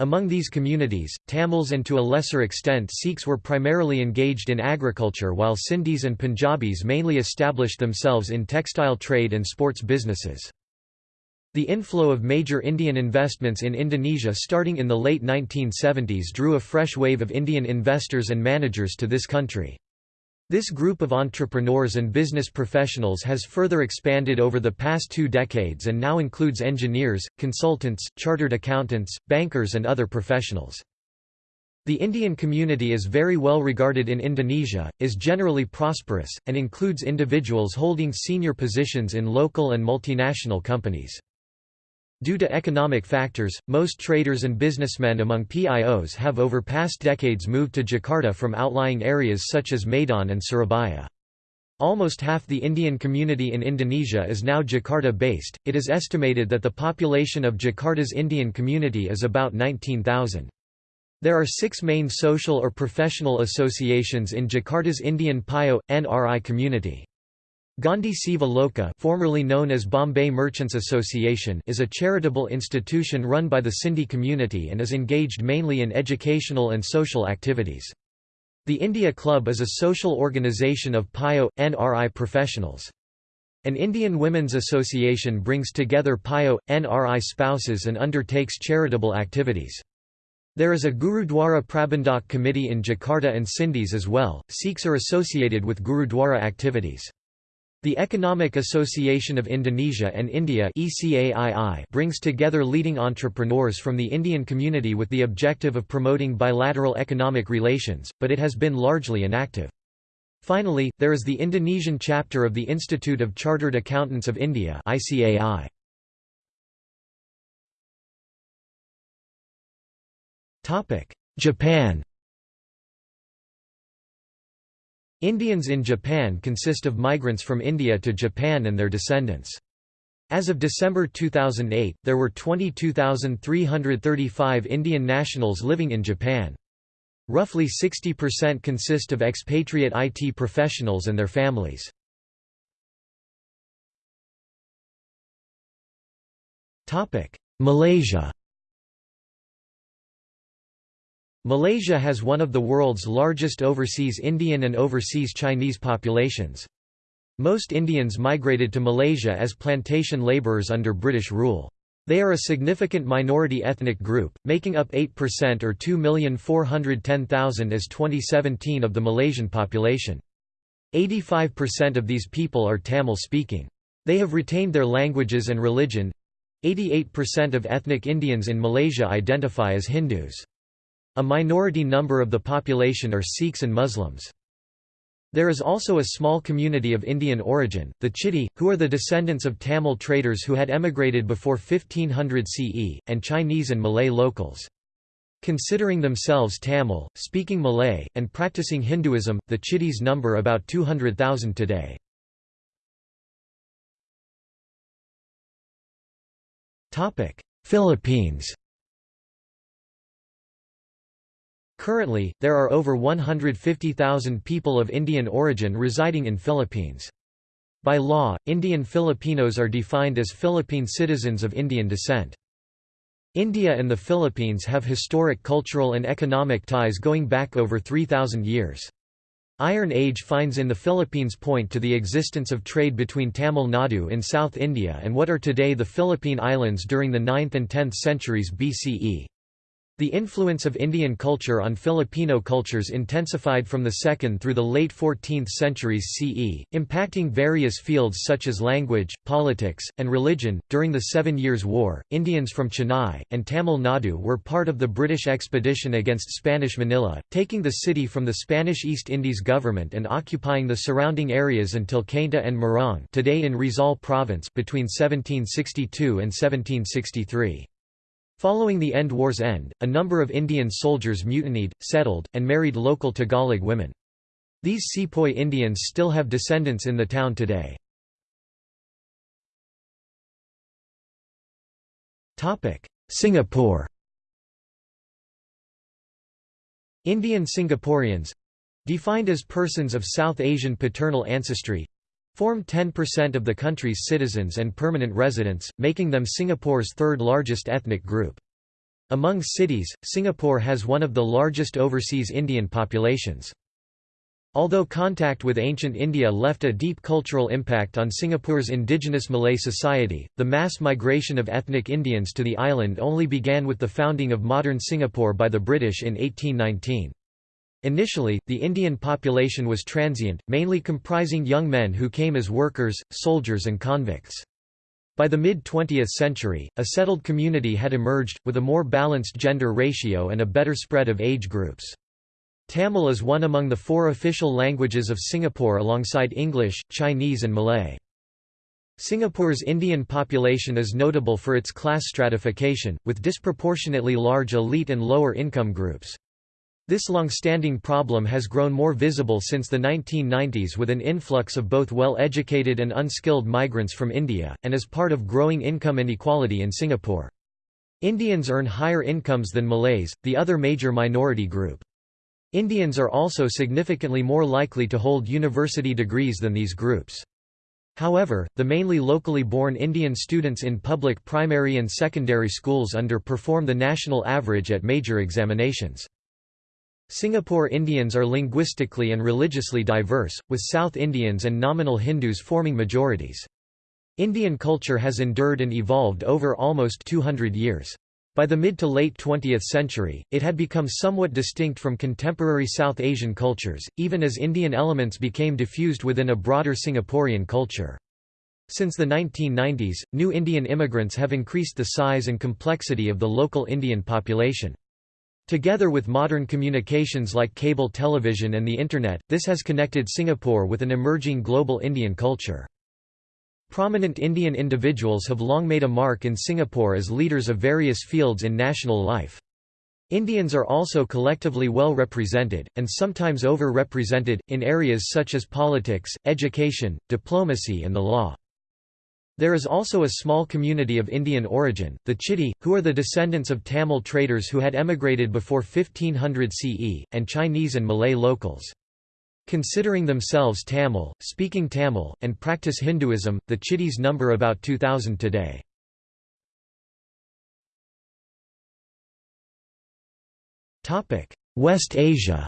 [SPEAKER 1] Among these communities, Tamils and to a lesser extent Sikhs were primarily engaged in agriculture while Sindhis and Punjabis mainly established themselves in textile trade and sports businesses. The inflow of major Indian investments in Indonesia starting in the late 1970s drew a fresh wave of Indian investors and managers to this country. This group of entrepreneurs and business professionals has further expanded over the past two decades and now includes engineers, consultants, chartered accountants, bankers and other professionals. The Indian community is very well regarded in Indonesia, is generally prosperous, and includes individuals holding senior positions in local and multinational companies. Due to economic factors, most traders and businessmen among PIOs have over past decades moved to Jakarta from outlying areas such as Medan and Surabaya. Almost half the Indian community in Indonesia is now Jakarta-based. It is estimated that the population of Jakarta's Indian community is about 19,000. There are six main social or professional associations in Jakarta's Indian PIO, NRI community. Gandhi Seva Loka formerly known as Bombay Merchants Association is a charitable institution run by the Sindhi community and is engaged mainly in educational and social activities. The India Club is a social organisation of PIO, NRI professionals. An Indian Women's Association brings together PIO, NRI spouses and undertakes charitable activities. There is a Gurudwara Prabandhak committee in Jakarta and Sindhis as well. Sikhs are associated with Gurudwara activities. The Economic Association of Indonesia and India brings together leading entrepreneurs from the Indian community with the objective of promoting bilateral economic relations, but it has been largely inactive. Finally, there is the Indonesian chapter of the Institute of Chartered Accountants of India Japan Indians in Japan consist of migrants from India to Japan and their descendants. As of December 2008, there were 22,335 Indian nationals living in Japan. Roughly 60% consist of expatriate IT professionals and their families. Malaysia Malaysia has one of the world's largest overseas Indian and overseas Chinese populations. Most Indians migrated to Malaysia as plantation labourers under British rule. They are a significant minority ethnic group, making up 8% or 2,410,000 as 2017 of the Malaysian population. 85% of these people are Tamil-speaking. They have retained their languages and religion. 88% of ethnic Indians in Malaysia identify as Hindus. A minority number of the population are Sikhs and Muslims. There is also a small community of Indian origin, the Chitty, who are the descendants of Tamil traders who had emigrated before 1500 CE, and Chinese and Malay locals. Considering themselves Tamil, speaking Malay, and practicing Hinduism, the Chitties number about 200,000 today. Philippines Currently, there are over 150,000 people of Indian origin residing in Philippines. By law, Indian Filipinos are defined as Philippine citizens of Indian descent. India and the Philippines have historic cultural and economic ties going back over 3,000 years. Iron Age finds in the Philippines point to the existence of trade between Tamil Nadu in South India and what are today the Philippine Islands during the 9th and 10th centuries BCE. The influence of Indian culture on Filipino cultures intensified from the 2nd through the late 14th centuries CE, impacting various fields such as language, politics, and religion. During the Seven Years' War, Indians from Chennai and Tamil Nadu were part of the British expedition against Spanish Manila, taking the city from the Spanish East Indies government and occupying the surrounding areas until Cainta and Morong, today in Rizal province, between 1762 and 1763. Following the end war's end, a number of Indian soldiers mutinied, settled, and married local Tagalog women. These Sepoy Indians still have descendants in the town today. Singapore Indian Singaporeans defined as persons of South Asian paternal ancestry form 10% of the country's citizens and permanent residents, making them Singapore's third largest ethnic group. Among cities, Singapore has one of the largest overseas Indian populations. Although contact with ancient India left a deep cultural impact on Singapore's indigenous Malay society, the mass migration of ethnic Indians to the island only began with the founding of modern Singapore by the British in 1819. Initially, the Indian population was transient, mainly comprising young men who came as workers, soldiers and convicts. By the mid-20th century, a settled community had emerged, with a more balanced gender ratio and a better spread of age groups. Tamil is one among the four official languages of Singapore alongside English, Chinese and Malay. Singapore's Indian population is notable for its class stratification, with disproportionately large elite and lower income groups. This long-standing problem has grown more visible since the 1990s with an influx of both well-educated and unskilled migrants from India, and as part of growing income inequality in Singapore. Indians earn higher incomes than Malays, the other major minority group. Indians are also significantly more likely to hold university degrees than these groups. However, the mainly locally born Indian students in public primary and secondary schools underperform the national average at major examinations. Singapore Indians are linguistically and religiously diverse, with South Indians and nominal Hindus forming majorities. Indian culture has endured and evolved over almost 200 years. By the mid to late 20th century, it had become somewhat distinct from contemporary South Asian cultures, even as Indian elements became diffused within a broader Singaporean culture. Since the 1990s, new Indian immigrants have increased the size and complexity of the local Indian population. Together with modern communications like cable television and the Internet, this has connected Singapore with an emerging global Indian culture. Prominent Indian individuals have long made a mark in Singapore as leaders of various fields in national life. Indians are also collectively well represented, and sometimes over-represented, in areas such as politics, education, diplomacy and the law. There is also a small community of Indian origin, the Chitty, who are the descendants of Tamil traders who had emigrated before 1500 CE, and Chinese and Malay locals. Considering themselves Tamil, speaking Tamil, and practice Hinduism, the Chittis number about 2,000 today. West Asia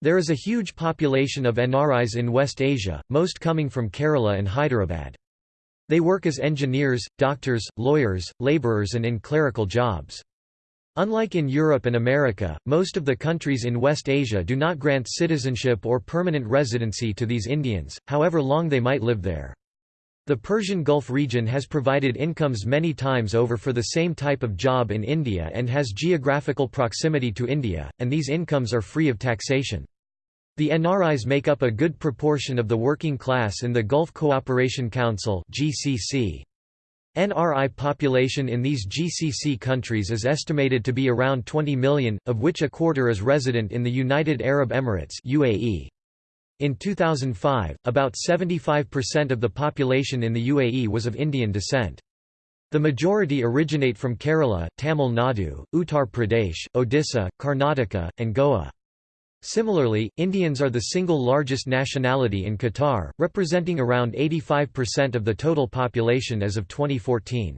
[SPEAKER 1] There is a huge population of NRIs in West Asia, most coming from Kerala and Hyderabad. They work as engineers, doctors, lawyers, laborers and in clerical jobs. Unlike in Europe and America, most of the countries in West Asia do not grant citizenship or permanent residency to these Indians, however long they might live there. The Persian Gulf region has provided incomes many times over for the same type of job in India and has geographical proximity to India, and these incomes are free of taxation. The NRIs make up a good proportion of the working class in the Gulf Cooperation Council GCC. NRI population in these GCC countries is estimated to be around 20 million, of which a quarter is resident in the United Arab Emirates UAE. In 2005, about 75% of the population in the UAE was of Indian descent. The majority originate from Kerala, Tamil Nadu, Uttar Pradesh, Odisha, Karnataka, and Goa. Similarly, Indians are the single largest nationality in Qatar, representing around 85% of the total population as of 2014.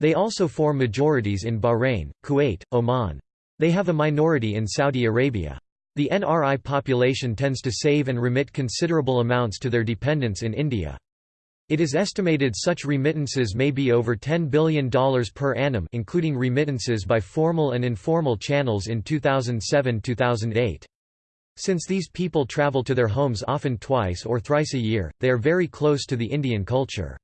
[SPEAKER 1] They also form majorities in Bahrain, Kuwait, Oman. They have a minority in Saudi Arabia. The NRI population tends to save and remit considerable amounts to their dependents in India. It is estimated such remittances may be over $10 billion per annum including remittances by formal and informal channels in 2007–2008. Since these people travel to their homes often twice or thrice a year, they are very close to the Indian culture.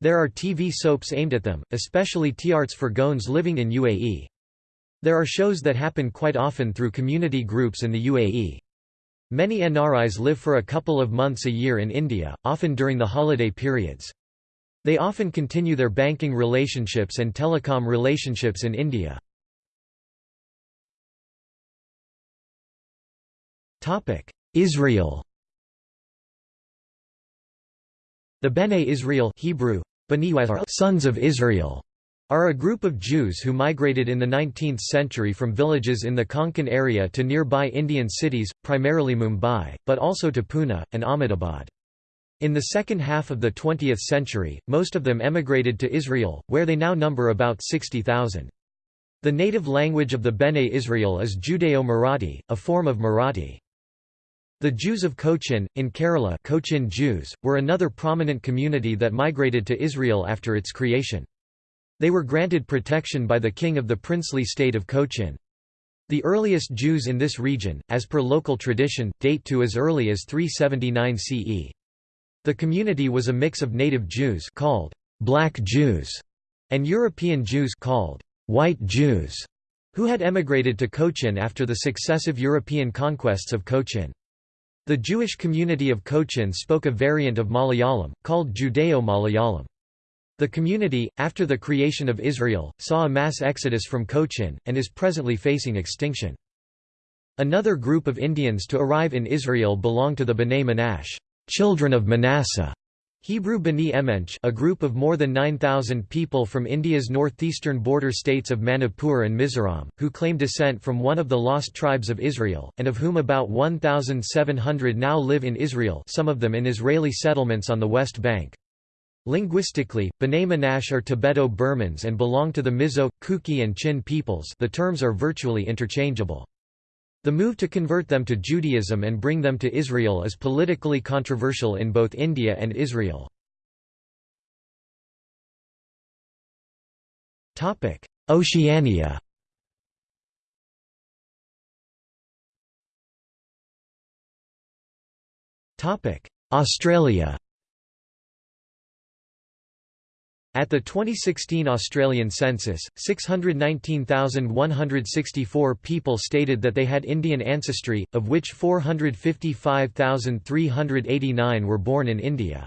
[SPEAKER 1] There are TV soaps aimed at them, especially Tiatrs for Goans living in UAE. There are shows that happen quite often through community groups in the UAE. Many NRIs live for a couple of months a year in India, often during the holiday periods. They often continue their banking relationships and telecom relationships in India. Israel The Bene Israel Hebrew, sons of Israel are a group of Jews who migrated in the 19th century from villages in the Konkan area to nearby Indian cities, primarily Mumbai, but also to Pune, and Ahmedabad. In the second half of the 20th century, most of them emigrated to Israel, where they now number about 60,000. The native language of the Bene Israel is Judeo-Marathi, a form of Marathi. The Jews of Cochin, in Kerala Cochin Jews, were another prominent community that migrated to Israel after its creation. They were granted protection by the king of the princely state of Cochin. The earliest Jews in this region, as per local tradition, date to as early as 379 CE. The community was a mix of native Jews called black Jews and European Jews called white Jews, who had emigrated to Cochin after the successive European conquests of Cochin. The Jewish community of Cochin spoke a variant of Malayalam, called Judeo-Malayalam. The community, after the creation of Israel, saw a mass exodus from Cochin, and is presently facing extinction. Another group of Indians to arrive in Israel belong to the B'nai Menashe children of Manasseh", Hebrew B'nai Menashe a group of more than 9,000 people from India's northeastern border states of Manipur and Mizoram, who claim descent from one of the lost tribes of Israel, and of whom about 1,700 now live in Israel some of them in Israeli settlements on the West Bank. Linguistically, B'nai Menashe are Tibeto-Burmans and belong to the Mizo, Kuki and Chin peoples the terms are virtually interchangeable. The move to convert them to Judaism and bring them to Israel is politically controversial in both India and Israel. Oceania Australia At the 2016 Australian census, 619,164 people stated that they had Indian ancestry, of which 455,389 were born in India.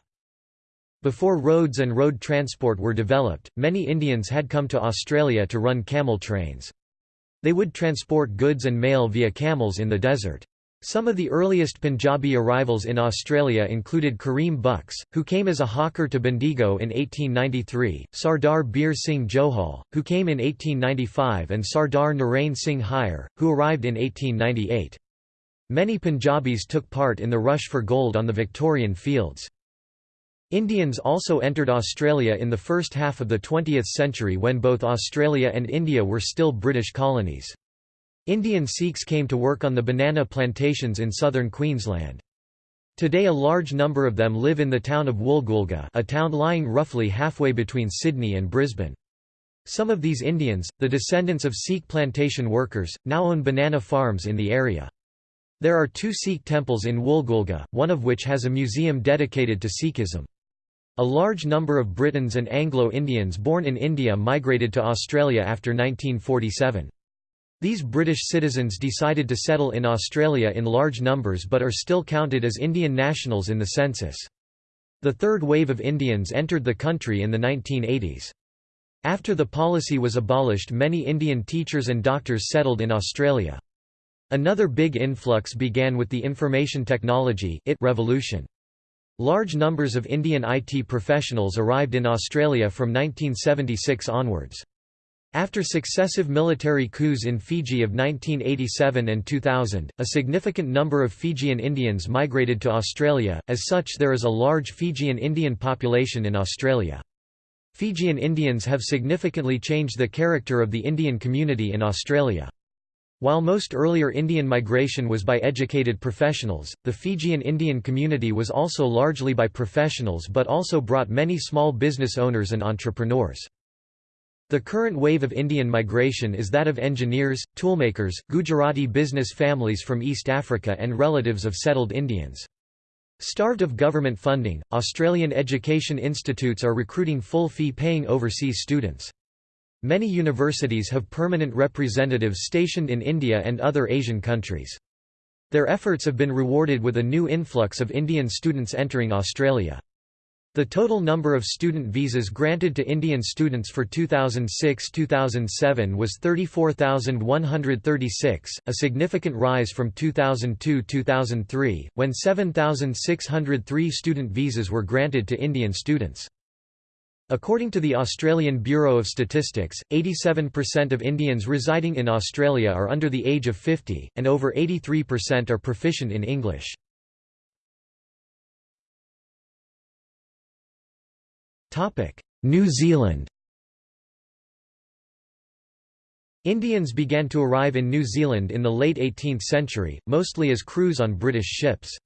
[SPEAKER 1] Before roads and road transport were developed, many Indians had come to Australia to run camel trains. They would transport goods and mail via camels in the desert. Some of the earliest Punjabi arrivals in Australia included Karim Buksh, who came as a hawker to Bendigo in 1893, Sardar Bir Singh Johal, who came in 1895 and Sardar Narain Singh Hyar, who arrived in 1898. Many Punjabis took part in the rush for gold on the Victorian fields. Indians also entered Australia in the first half of the 20th century when both Australia and India were still British colonies. Indian Sikhs came to work on the banana plantations in southern Queensland. Today a large number of them live in the town of Woolgoolga a town lying roughly halfway between Sydney and Brisbane. Some of these Indians, the descendants of Sikh plantation workers, now own banana farms in the area. There are two Sikh temples in Woolgoolga, one of which has a museum dedicated to Sikhism. A large number of Britons and Anglo-Indians born in India migrated to Australia after 1947. These British citizens decided to settle in Australia in large numbers but are still counted as Indian nationals in the census. The third wave of Indians entered the country in the 1980s. After the policy was abolished many Indian teachers and doctors settled in Australia. Another big influx began with the information technology revolution. Large numbers of Indian IT professionals arrived in Australia from 1976 onwards. After successive military coups in Fiji of 1987 and 2000, a significant number of Fijian Indians migrated to Australia, as such there is a large Fijian Indian population in Australia. Fijian Indians have significantly changed the character of the Indian community in Australia. While most earlier Indian migration was by educated professionals, the Fijian Indian community was also largely by professionals but also brought many small business owners and entrepreneurs. The current wave of Indian migration is that of engineers, toolmakers, Gujarati business families from East Africa and relatives of settled Indians. Starved of government funding, Australian education institutes are recruiting full fee-paying overseas students. Many universities have permanent representatives stationed in India and other Asian countries. Their efforts have been rewarded with a new influx of Indian students entering Australia. The total number of student visas granted to Indian students for 2006–2007 was 34,136, a significant rise from 2002–2003, when 7,603 student visas were granted to Indian students. According to the Australian Bureau of Statistics, 87% of Indians residing in Australia are under the age of 50, and over 83% are proficient in English. New Zealand Indians began to arrive in New Zealand in the late 18th century, mostly as crews on British ships.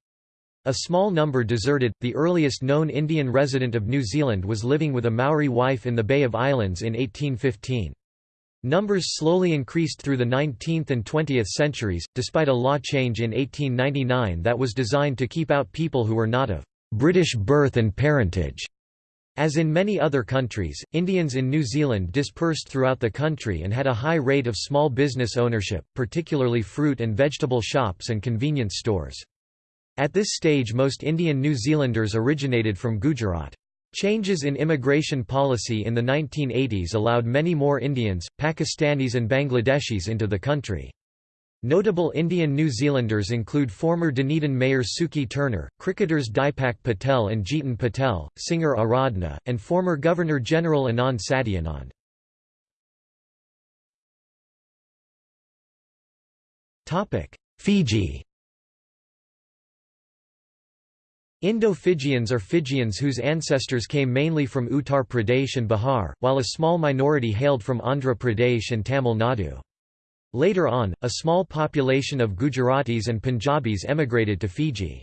[SPEAKER 1] A small number deserted. The earliest known Indian resident of New Zealand was living with a Maori wife in the Bay of Islands in 1815. Numbers slowly increased through the 19th and 20th centuries, despite a law change in 1899 that was designed to keep out people who were not of British birth and parentage. As in many other countries, Indians in New Zealand dispersed throughout the country and had a high rate of small business ownership, particularly fruit and vegetable shops and convenience stores. At this stage most Indian New Zealanders originated from Gujarat. Changes in immigration policy in the 1980s allowed many more Indians, Pakistanis and Bangladeshis into the country. Notable Indian New Zealanders include former Dunedin Mayor Sukhi Turner, cricketers Dipak Patel and Jeetan Patel, singer Aradhna, and former Governor-General Anand Satyanand. Fiji Indo-Fijians are Fijians whose ancestors came mainly from Uttar Pradesh and Bihar, while a small minority hailed from Andhra Pradesh and Tamil Nadu. Later on, a small population of Gujaratis and Punjabis emigrated to Fiji.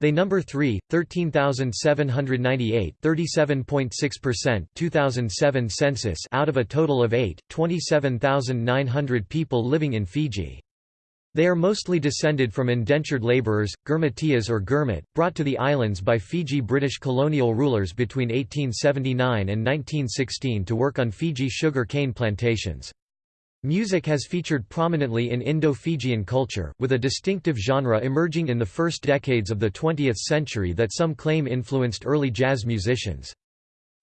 [SPEAKER 1] They number 3, 13,798 37.6% 2007 census out of a total of 8, 27,900 people living in Fiji. They are mostly descended from indentured labourers, Girmitiyas or Girmit, brought to the islands by Fiji British colonial rulers between 1879 and 1916 to work on Fiji sugar cane plantations. Music has featured prominently in Indo-Fijian culture, with a distinctive genre emerging in the first decades of the 20th century that some claim influenced early jazz musicians.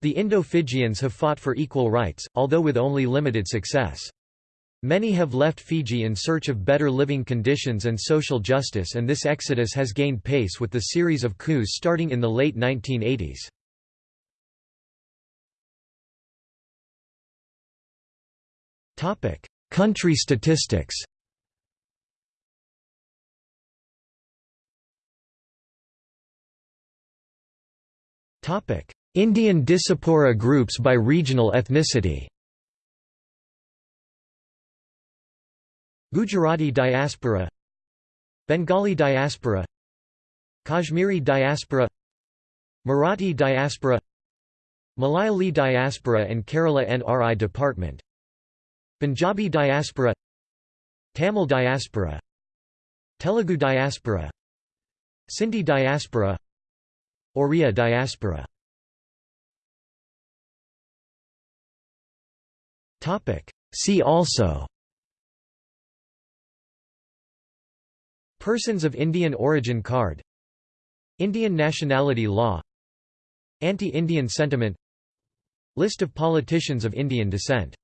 [SPEAKER 1] The Indo-Fijians have fought for equal rights, although with only limited success. Many have left Fiji in search of better living conditions and social justice and this exodus has gained pace with the series of coups starting in the late 1980s. Topic: Country statistics. Topic: Indian diaspora groups by regional ethnicity. Gujarati diaspora Bengali diaspora Kashmiri diaspora Marathi diaspora Malayali diaspora and Kerala NRI department Punjabi diaspora Tamil diaspora Telugu diaspora Sindhi diaspora Oriya diaspora. See also Persons of Indian origin card Indian nationality law Anti-Indian sentiment List of politicians of Indian descent